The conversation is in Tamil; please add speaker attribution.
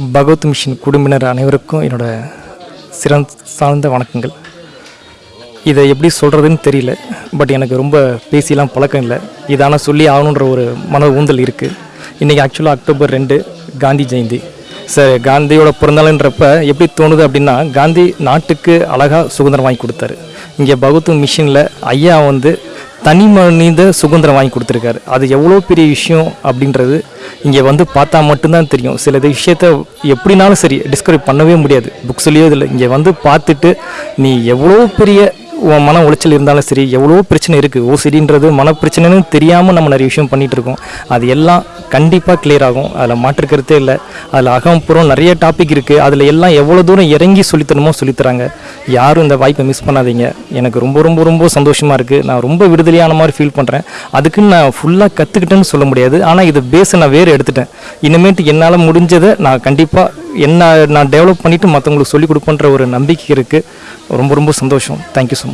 Speaker 1: பகவத் மிஷின் குடும்பினர் அனைவருக்கும் என்னோடய சிறந்த சார்ந்த வணக்கங்கள். இதை எப்படி சொல்கிறதுன்னு தெரியல. பட் எனக்கு ரொம்ப பேசிலாம் பழக்கம் இல்லை. இதானால் சொல்லி ஆகணுன்ற ஒரு மன ஊந்தல் இருக்குது இன்றைக்கி ஆக்சுவலாக அக்டோபர் ரெண்டு காந்தி ஜெயந்தி. சார் காந்தியோட பிறந்தநாள்ன்றப்ப எப்படி தோணுது அப்படின்னா காந்தி நாட்டுக்கு அழகாக சுதந்திரம் வாங்கி கொடுத்தாரு. இங்கே பகவத் மிஷினில் ஐயா வந்து தனி மனித சுதந்திரம் வாங்கி கொடுத்துருக்காரு. அது எவ்வளோ பெரிய விஷயம் அப்படின்றது இங்கே வந்து பார்த்தா மட்டும்தான் தெரியும். சில இது விஷயத்த எப்படினாலும் சரி டிஸ்கவரி பண்ணவே முடியாது. புக்ஸ்லேயோ இதில் இங்கே வந்து பார்த்துட்டு நீ எவ்வளோ பெரிய உன் மன உளைச்சல் இருந்தாலும் சரி எவ்வளோ பிரச்சனை இருக்குது ஓசிடின்றது மன பிரச்சனைன்னு தெரியாமல் நம்ம நிறைய விஷயம் பண்ணிகிட்ருக்கோம் அது எல்லாம் கண்டிப்பாக கிளியர் ஆகும். அதில் மாற்றுக்கிறதே இல்லை. அதில் அகம்புறம் நிறைய டாபிக் இருக்குது அதில் எல்லாம் எவ்வளோ தூரம் இறங்கி சொல்லித்தரணுமோ சொல்லித்தராங்க. யாரும் இந்த வாய்ப்பை மிஸ் பண்ணாதீங்க. எனக்கு ரொம்ப ரொம்ப ரொம்ப சந்தோஷமாக இருக்குது நான் ரொம்ப விடுதலையான மாதிரி ஃபீல் பண்ணுறேன் அதுக்குன்னு நான் ஃபுல்லாக கற்றுக்கிட்டேன்னு சொல்ல முடியாது. ஆனால் இதை பேஸை நான் வேறு எடுத்துட்டேன். இனிமேட்டு என்னால் முடிஞ்சதை நான் கண்டிப்பாக என்ன நான் டெவலப் பண்ணிவிட்டு மற்றவங்களுக்கு சொல்லிக் கொடுப்பேன்ற ஒரு நம்பிக்கை இருக்குது ரொம்ப ரொம்ப சந்தோஷம். Thank you so much